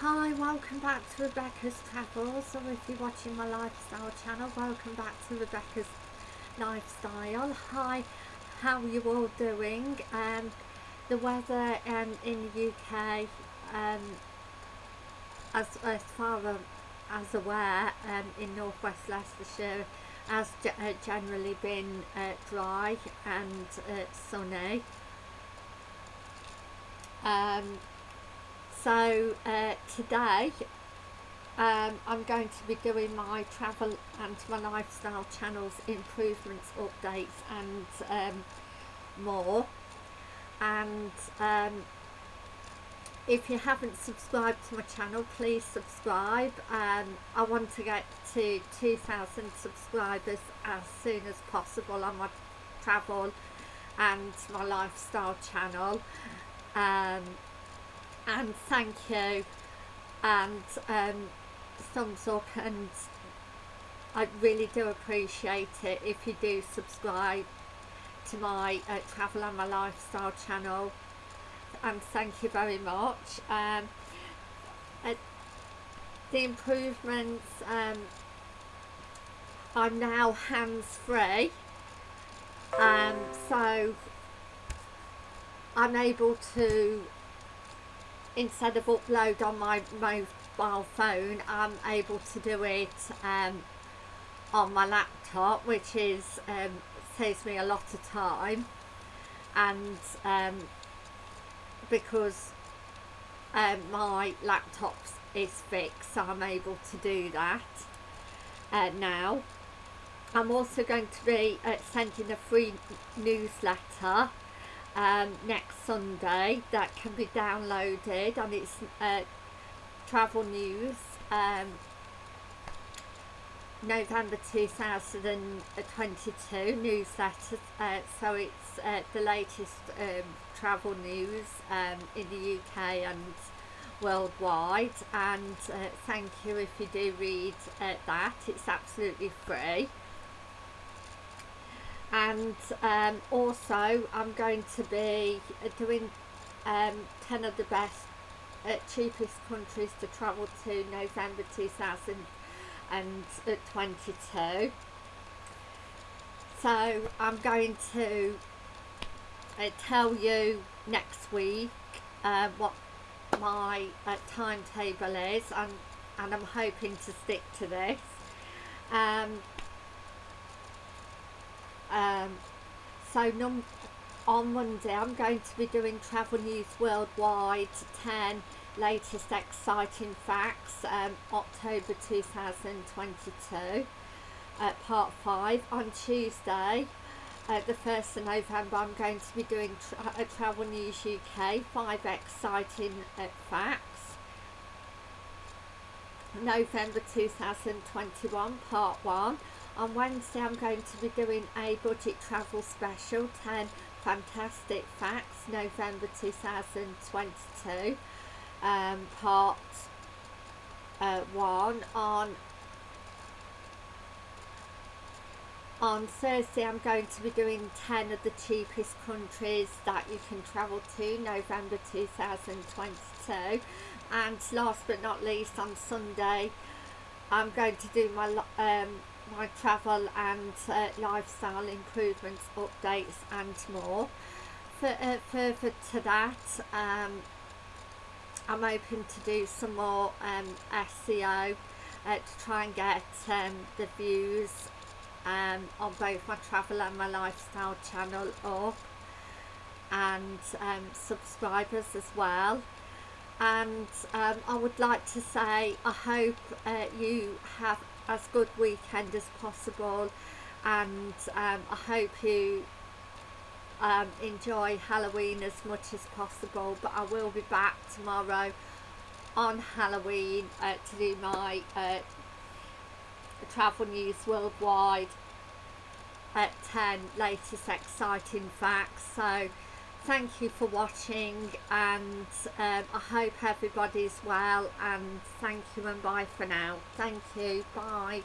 Hi, welcome back to Rebecca's Travels, or if you're watching my lifestyle channel, welcome back to Rebecca's Lifestyle. Hi, how are you all doing? Um, the weather um, in the UK, um, as, as far as aware, um, in northwest Leicestershire, has uh, generally been uh, dry and uh, sunny. Um, so uh, today um, I'm going to be doing my travel and my lifestyle channels improvements updates and um, more. And um, if you haven't subscribed to my channel please subscribe. Um, I want to get to 2,000 subscribers as soon as possible on my travel and my lifestyle channel. Um, and thank you and um, thumbs up and I really do appreciate it if you do subscribe to my uh, travel and my lifestyle channel and thank you very much um, uh, the improvements um, I'm now hands-free um, so I'm able to instead of upload on my mobile phone I'm able to do it um, on my laptop which is um, saves me a lot of time. And um, because um, my laptop is fixed so I'm able to do that uh, now. I'm also going to be uh, sending a free newsletter um, next Sunday that can be downloaded and it's uh, travel news um, November 2022 newsletter uh, so it's uh, the latest um, travel news um, in the UK and worldwide and uh, thank you if you do read uh, that. It's absolutely free and um, also I'm going to be doing um, 10 of the best uh, cheapest countries to travel to November 2022 so I'm going to uh, tell you next week uh, what my uh, timetable is. And, and I'm hoping to stick to this. Um, um, so on Monday I'm going to be doing Travel News Worldwide 10 latest exciting facts um, October 2022 uh, part 5 on Tuesday. Uh, the 1st of November I'm going to be doing tra uh, Travel News UK 5 exciting uh, facts. November 2021 part 1 on Wednesday I'm going to be doing a budget travel special 10 fantastic facts November 2022 um, part uh, 1 on on Thursday I'm going to be doing 10 of the cheapest countries that you can travel to November 2022 and last but not least on Sunday I'm going to do my um, my travel and uh, lifestyle improvements updates and more. For, uh, further to that um, I'm hoping to do some more um, SEO uh, to try and get um, the views um, on both my travel and my lifestyle channel up and um, subscribers as well. And um, I would like to say I hope uh, you have as good weekend as possible and um, I hope you um, enjoy Halloween as much as possible but I will be back tomorrow on Halloween uh, to do my uh, travel news worldwide at 10 latest exciting facts. So thank you for watching and um, I hope everybody's well and thank you and bye for now. Thank you. Bye